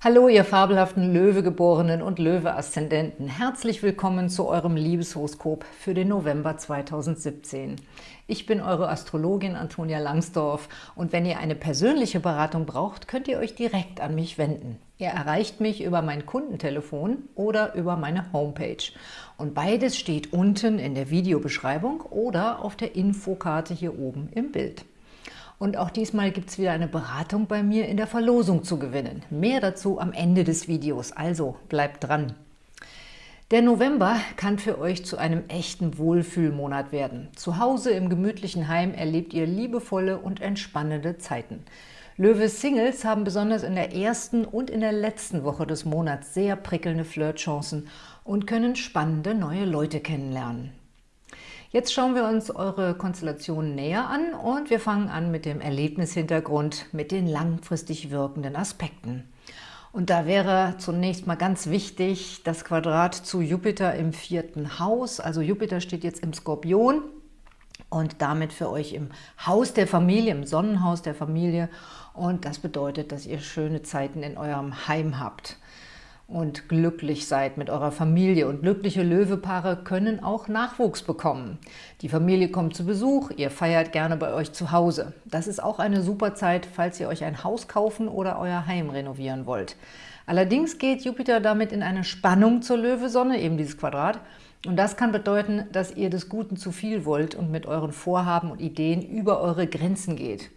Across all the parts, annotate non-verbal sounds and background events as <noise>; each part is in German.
Hallo, ihr fabelhaften Löwegeborenen und Löwe-Aszendenten. Herzlich willkommen zu eurem Liebeshoroskop für den November 2017. Ich bin eure Astrologin Antonia Langsdorf und wenn ihr eine persönliche Beratung braucht, könnt ihr euch direkt an mich wenden. Ihr erreicht mich über mein Kundentelefon oder über meine Homepage. Und beides steht unten in der Videobeschreibung oder auf der Infokarte hier oben im Bild. Und auch diesmal gibt es wieder eine Beratung bei mir in der Verlosung zu gewinnen. Mehr dazu am Ende des Videos, also bleibt dran. Der November kann für euch zu einem echten Wohlfühlmonat werden. Zu Hause im gemütlichen Heim erlebt ihr liebevolle und entspannende Zeiten. Löwe Singles haben besonders in der ersten und in der letzten Woche des Monats sehr prickelnde Flirtchancen und können spannende neue Leute kennenlernen. Jetzt schauen wir uns eure Konstellation näher an und wir fangen an mit dem Erlebnishintergrund, mit den langfristig wirkenden Aspekten. Und da wäre zunächst mal ganz wichtig das Quadrat zu Jupiter im vierten Haus. Also Jupiter steht jetzt im Skorpion und damit für euch im Haus der Familie, im Sonnenhaus der Familie. Und das bedeutet, dass ihr schöne Zeiten in eurem Heim habt und glücklich seid mit eurer Familie. Und glückliche Löwepaare können auch Nachwuchs bekommen. Die Familie kommt zu Besuch, ihr feiert gerne bei euch zu Hause. Das ist auch eine super Zeit, falls ihr euch ein Haus kaufen oder euer Heim renovieren wollt. Allerdings geht Jupiter damit in eine Spannung zur Löwesonne, eben dieses Quadrat, und das kann bedeuten, dass ihr des Guten zu viel wollt und mit euren Vorhaben und Ideen über eure Grenzen geht.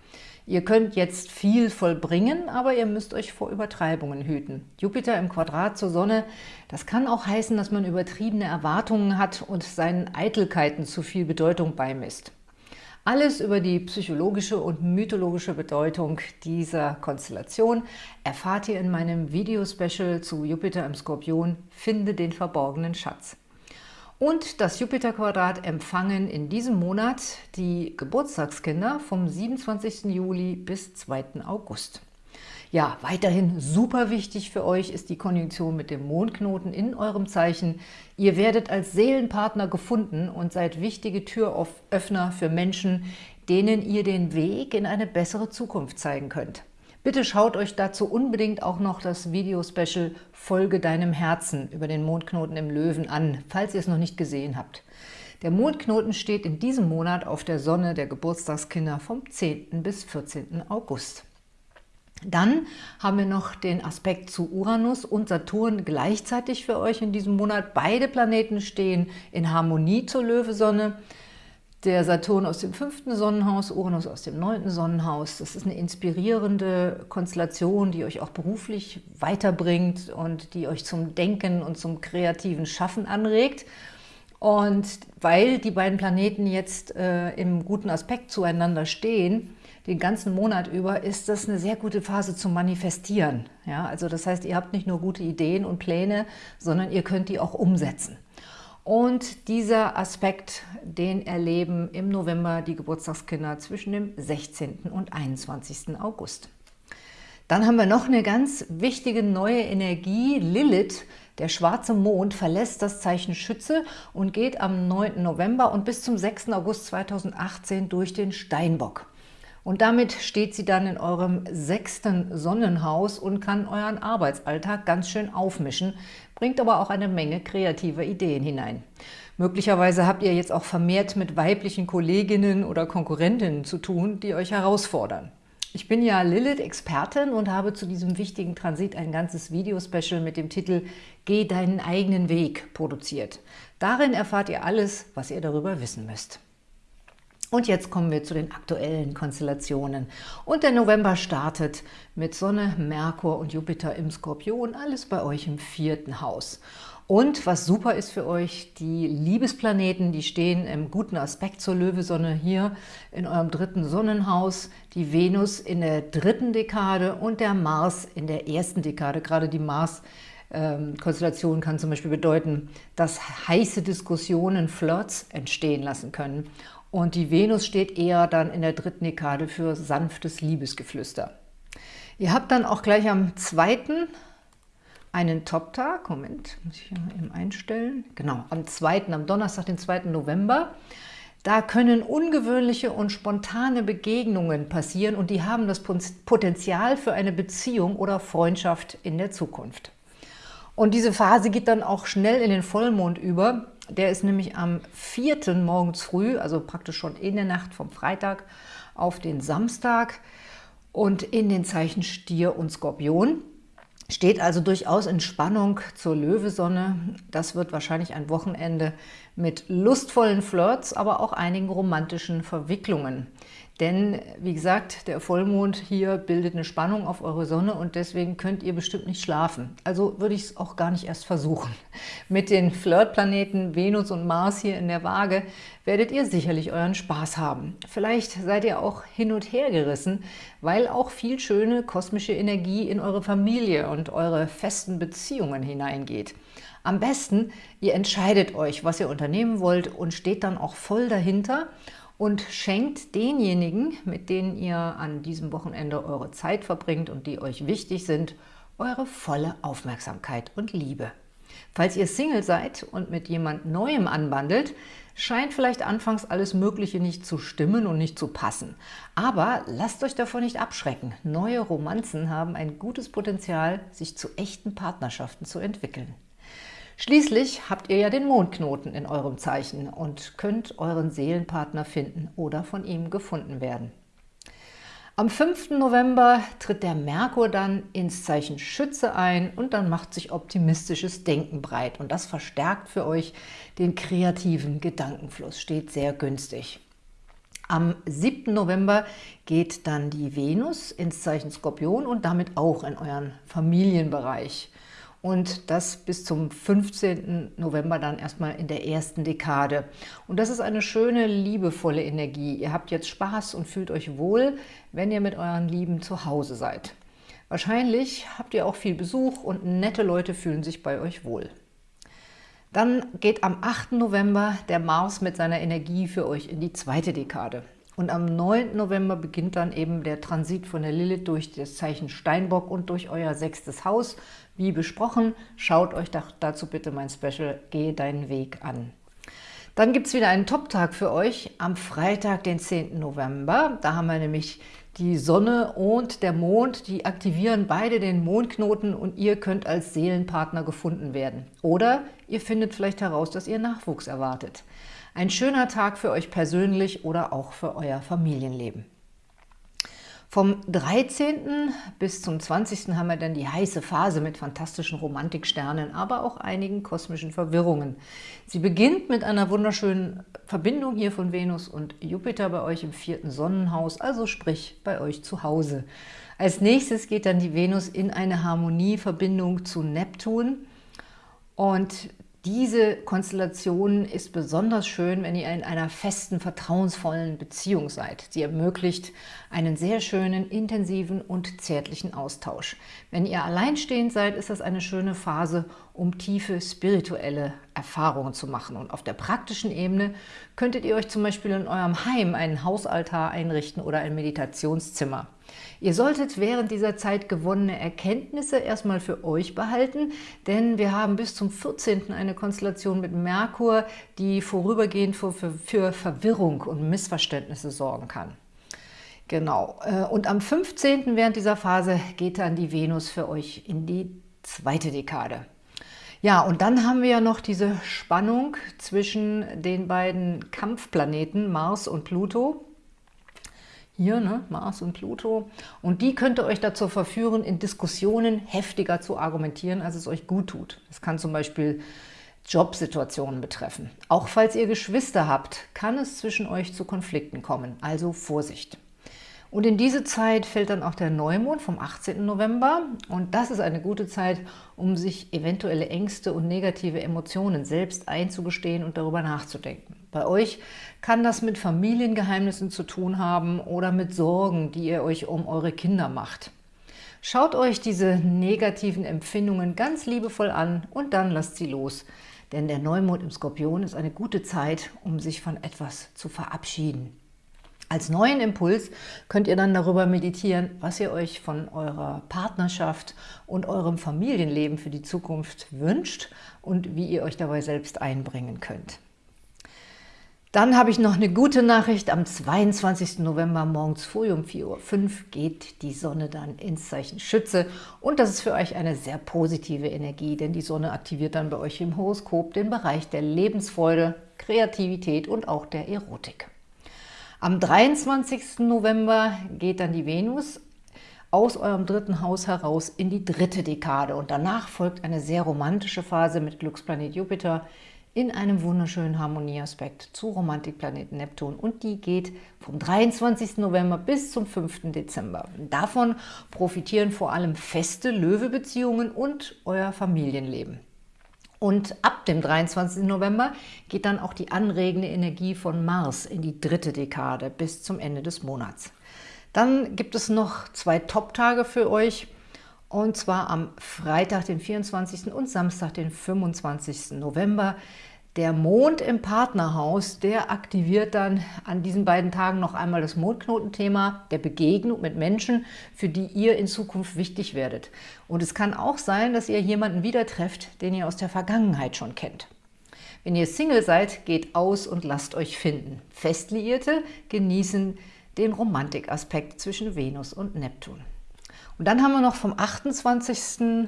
Ihr könnt jetzt viel vollbringen, aber ihr müsst euch vor Übertreibungen hüten. Jupiter im Quadrat zur Sonne, das kann auch heißen, dass man übertriebene Erwartungen hat und seinen Eitelkeiten zu viel Bedeutung beimisst. Alles über die psychologische und mythologische Bedeutung dieser Konstellation erfahrt ihr in meinem Videospecial zu Jupiter im Skorpion Finde den verborgenen Schatz. Und das Jupiter-Quadrat empfangen in diesem Monat die Geburtstagskinder vom 27. Juli bis 2. August. Ja, weiterhin super wichtig für euch ist die Konjunktion mit dem Mondknoten in eurem Zeichen. Ihr werdet als Seelenpartner gefunden und seid wichtige Türöffner für Menschen, denen ihr den Weg in eine bessere Zukunft zeigen könnt. Bitte schaut euch dazu unbedingt auch noch das Video-Special Folge deinem Herzen über den Mondknoten im Löwen an, falls ihr es noch nicht gesehen habt. Der Mondknoten steht in diesem Monat auf der Sonne der Geburtstagskinder vom 10. bis 14. August. Dann haben wir noch den Aspekt zu Uranus und Saturn gleichzeitig für euch in diesem Monat. Beide Planeten stehen in Harmonie zur Löwesonne der Saturn aus dem fünften Sonnenhaus, Uranus aus dem neunten Sonnenhaus. Das ist eine inspirierende Konstellation, die euch auch beruflich weiterbringt und die euch zum Denken und zum kreativen Schaffen anregt. Und weil die beiden Planeten jetzt äh, im guten Aspekt zueinander stehen, den ganzen Monat über, ist das eine sehr gute Phase zum Manifestieren. Ja, also das heißt, ihr habt nicht nur gute Ideen und Pläne, sondern ihr könnt die auch umsetzen. Und dieser Aspekt, den erleben im November die Geburtstagskinder zwischen dem 16. und 21. August. Dann haben wir noch eine ganz wichtige neue Energie. Lilith, der schwarze Mond, verlässt das Zeichen Schütze und geht am 9. November und bis zum 6. August 2018 durch den Steinbock. Und damit steht sie dann in eurem sechsten Sonnenhaus und kann euren Arbeitsalltag ganz schön aufmischen, bringt aber auch eine Menge kreativer Ideen hinein. Möglicherweise habt ihr jetzt auch vermehrt mit weiblichen Kolleginnen oder Konkurrentinnen zu tun, die euch herausfordern. Ich bin ja Lilith-Expertin und habe zu diesem wichtigen Transit ein ganzes Videospecial mit dem Titel Geh deinen eigenen Weg produziert. Darin erfahrt ihr alles, was ihr darüber wissen müsst. Und jetzt kommen wir zu den aktuellen Konstellationen. Und der November startet mit Sonne, Merkur und Jupiter im Skorpion, alles bei euch im vierten Haus. Und was super ist für euch, die Liebesplaneten, die stehen im guten Aspekt zur Löwesonne hier in eurem dritten Sonnenhaus, die Venus in der dritten Dekade und der Mars in der ersten Dekade. Gerade die Mars Konstellation kann zum Beispiel bedeuten, dass heiße Diskussionen, Flirts entstehen lassen können. Und die Venus steht eher dann in der dritten Dekade für sanftes Liebesgeflüster. Ihr habt dann auch gleich am zweiten einen Top-Tag. Moment, muss ich hier mal eben einstellen. Genau, am zweiten, am Donnerstag, den 2. November. Da können ungewöhnliche und spontane Begegnungen passieren und die haben das Potenzial für eine Beziehung oder Freundschaft in der Zukunft. Und diese Phase geht dann auch schnell in den Vollmond über. Der ist nämlich am 4. morgens früh, also praktisch schon in der Nacht vom Freitag auf den Samstag und in den Zeichen Stier und Skorpion. Steht also durchaus in Spannung zur Löwesonne. Das wird wahrscheinlich ein Wochenende mit lustvollen Flirts, aber auch einigen romantischen Verwicklungen. Denn, wie gesagt, der Vollmond hier bildet eine Spannung auf eure Sonne und deswegen könnt ihr bestimmt nicht schlafen. Also würde ich es auch gar nicht erst versuchen. <laughs> Mit den Flirtplaneten Venus und Mars hier in der Waage werdet ihr sicherlich euren Spaß haben. Vielleicht seid ihr auch hin und her gerissen, weil auch viel schöne kosmische Energie in eure Familie und eure festen Beziehungen hineingeht. Am besten, ihr entscheidet euch, was ihr unternehmen wollt und steht dann auch voll dahinter und schenkt denjenigen, mit denen ihr an diesem Wochenende eure Zeit verbringt und die euch wichtig sind, eure volle Aufmerksamkeit und Liebe. Falls ihr Single seid und mit jemand Neuem anbandelt, scheint vielleicht anfangs alles Mögliche nicht zu stimmen und nicht zu passen. Aber lasst euch davon nicht abschrecken. Neue Romanzen haben ein gutes Potenzial, sich zu echten Partnerschaften zu entwickeln. Schließlich habt ihr ja den Mondknoten in eurem Zeichen und könnt euren Seelenpartner finden oder von ihm gefunden werden. Am 5. November tritt der Merkur dann ins Zeichen Schütze ein und dann macht sich optimistisches Denken breit. Und das verstärkt für euch den kreativen Gedankenfluss, steht sehr günstig. Am 7. November geht dann die Venus ins Zeichen Skorpion und damit auch in euren Familienbereich und das bis zum 15. November dann erstmal in der ersten Dekade. Und das ist eine schöne, liebevolle Energie. Ihr habt jetzt Spaß und fühlt euch wohl, wenn ihr mit euren Lieben zu Hause seid. Wahrscheinlich habt ihr auch viel Besuch und nette Leute fühlen sich bei euch wohl. Dann geht am 8. November der Mars mit seiner Energie für euch in die zweite Dekade. Und am 9. November beginnt dann eben der Transit von der Lilith durch das Zeichen Steinbock und durch euer sechstes Haus. Wie besprochen, schaut euch dazu bitte mein Special Gehe deinen Weg an. Dann gibt es wieder einen Top-Tag für euch am Freitag, den 10. November. Da haben wir nämlich die Sonne und der Mond, die aktivieren beide den Mondknoten und ihr könnt als Seelenpartner gefunden werden. Oder ihr findet vielleicht heraus, dass ihr Nachwuchs erwartet. Ein schöner Tag für euch persönlich oder auch für euer Familienleben. Vom 13. bis zum 20. haben wir dann die heiße Phase mit fantastischen Romantiksternen, aber auch einigen kosmischen Verwirrungen. Sie beginnt mit einer wunderschönen Verbindung hier von Venus und Jupiter bei euch im vierten Sonnenhaus, also sprich bei euch zu Hause. Als nächstes geht dann die Venus in eine Harmonieverbindung zu Neptun und diese Konstellation ist besonders schön, wenn ihr in einer festen, vertrauensvollen Beziehung seid. Sie ermöglicht einen sehr schönen, intensiven und zärtlichen Austausch. Wenn ihr alleinstehend seid, ist das eine schöne Phase, um tiefe spirituelle Erfahrungen zu machen. Und auf der praktischen Ebene könntet ihr euch zum Beispiel in eurem Heim einen Hausaltar einrichten oder ein Meditationszimmer. Ihr solltet während dieser Zeit gewonnene Erkenntnisse erstmal für euch behalten, denn wir haben bis zum 14. eine Konstellation mit Merkur, die vorübergehend für, für, für Verwirrung und Missverständnisse sorgen kann. Genau. Äh, und am 15. während dieser Phase geht dann die Venus für euch in die zweite Dekade. Ja, und dann haben wir ja noch diese Spannung zwischen den beiden Kampfplaneten Mars und Pluto hier, ne, Mars und Pluto. Und die könnte euch dazu verführen, in Diskussionen heftiger zu argumentieren, als es euch gut tut. Das kann zum Beispiel Jobsituationen betreffen. Auch falls ihr Geschwister habt, kann es zwischen euch zu Konflikten kommen, also Vorsicht. Und in diese Zeit fällt dann auch der Neumond vom 18. November und das ist eine gute Zeit, um sich eventuelle Ängste und negative Emotionen selbst einzugestehen und darüber nachzudenken. Bei euch kann das mit Familiengeheimnissen zu tun haben oder mit Sorgen, die ihr euch um eure Kinder macht. Schaut euch diese negativen Empfindungen ganz liebevoll an und dann lasst sie los. Denn der Neumond im Skorpion ist eine gute Zeit, um sich von etwas zu verabschieden. Als neuen Impuls könnt ihr dann darüber meditieren, was ihr euch von eurer Partnerschaft und eurem Familienleben für die Zukunft wünscht und wie ihr euch dabei selbst einbringen könnt. Dann habe ich noch eine gute Nachricht. Am 22. November morgens früh um 4.05 Uhr geht die Sonne dann ins Zeichen Schütze. Und das ist für euch eine sehr positive Energie, denn die Sonne aktiviert dann bei euch im Horoskop den Bereich der Lebensfreude, Kreativität und auch der Erotik. Am 23. November geht dann die Venus aus eurem dritten Haus heraus in die dritte Dekade. Und danach folgt eine sehr romantische Phase mit Glücksplanet Jupiter, in einem wunderschönen Harmonieaspekt zu Romantikplaneten Neptun und die geht vom 23. November bis zum 5. Dezember. Davon profitieren vor allem feste Löwebeziehungen und euer Familienleben. Und ab dem 23. November geht dann auch die anregende Energie von Mars in die dritte Dekade bis zum Ende des Monats. Dann gibt es noch zwei Top-Tage für euch, und zwar am Freitag, den 24. und Samstag, den 25. November. Der Mond im Partnerhaus, der aktiviert dann an diesen beiden Tagen noch einmal das Mondknotenthema der Begegnung mit Menschen, für die ihr in Zukunft wichtig werdet. Und es kann auch sein, dass ihr jemanden wieder trefft, den ihr aus der Vergangenheit schon kennt. Wenn ihr Single seid, geht aus und lasst euch finden. Festliierte genießen den Romantikaspekt zwischen Venus und Neptun. Und dann haben wir noch vom 28.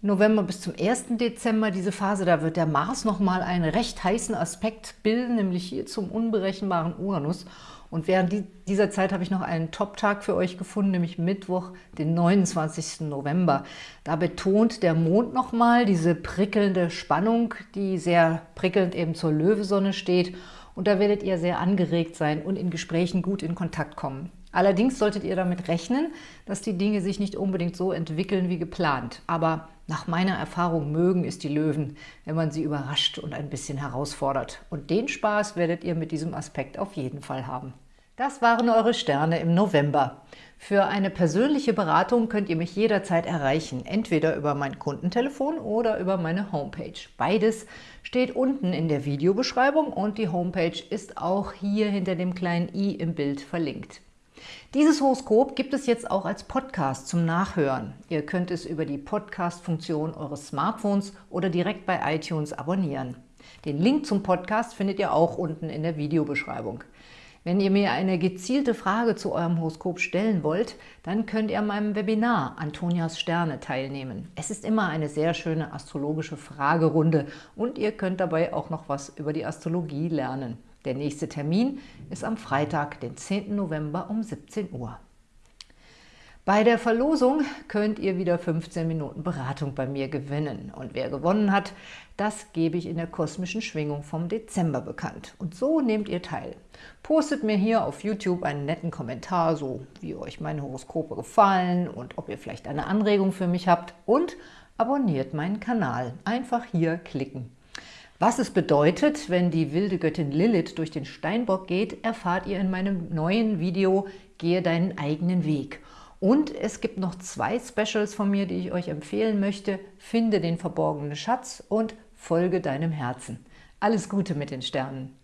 November bis zum 1. Dezember diese Phase, da wird der Mars nochmal einen recht heißen Aspekt bilden, nämlich hier zum unberechenbaren Uranus. Und während dieser Zeit habe ich noch einen Top-Tag für euch gefunden, nämlich Mittwoch, den 29. November. Da betont der Mond nochmal diese prickelnde Spannung, die sehr prickelnd eben zur Löwesonne steht. Und da werdet ihr sehr angeregt sein und in Gesprächen gut in Kontakt kommen. Allerdings solltet ihr damit rechnen, dass die Dinge sich nicht unbedingt so entwickeln wie geplant. Aber nach meiner Erfahrung mögen es die Löwen, wenn man sie überrascht und ein bisschen herausfordert. Und den Spaß werdet ihr mit diesem Aspekt auf jeden Fall haben. Das waren eure Sterne im November. Für eine persönliche Beratung könnt ihr mich jederzeit erreichen, entweder über mein Kundentelefon oder über meine Homepage. Beides steht unten in der Videobeschreibung und die Homepage ist auch hier hinter dem kleinen i im Bild verlinkt. Dieses Horoskop gibt es jetzt auch als Podcast zum Nachhören. Ihr könnt es über die Podcast-Funktion eures Smartphones oder direkt bei iTunes abonnieren. Den Link zum Podcast findet ihr auch unten in der Videobeschreibung. Wenn ihr mir eine gezielte Frage zu eurem Horoskop stellen wollt, dann könnt ihr an meinem Webinar Antonias Sterne teilnehmen. Es ist immer eine sehr schöne astrologische Fragerunde und ihr könnt dabei auch noch was über die Astrologie lernen. Der nächste Termin ist am Freitag, den 10. November um 17 Uhr. Bei der Verlosung könnt ihr wieder 15 Minuten Beratung bei mir gewinnen. Und wer gewonnen hat, das gebe ich in der kosmischen Schwingung vom Dezember bekannt. Und so nehmt ihr teil. Postet mir hier auf YouTube einen netten Kommentar, so wie euch meine Horoskope gefallen und ob ihr vielleicht eine Anregung für mich habt. Und abonniert meinen Kanal. Einfach hier klicken. Was es bedeutet, wenn die wilde Göttin Lilith durch den Steinbock geht, erfahrt ihr in meinem neuen Video Gehe deinen eigenen Weg. Und es gibt noch zwei Specials von mir, die ich euch empfehlen möchte. Finde den verborgenen Schatz und folge deinem Herzen. Alles Gute mit den Sternen!